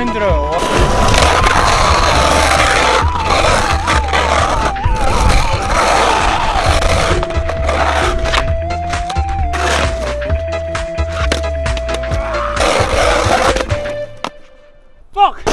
힘들어요 Fuck!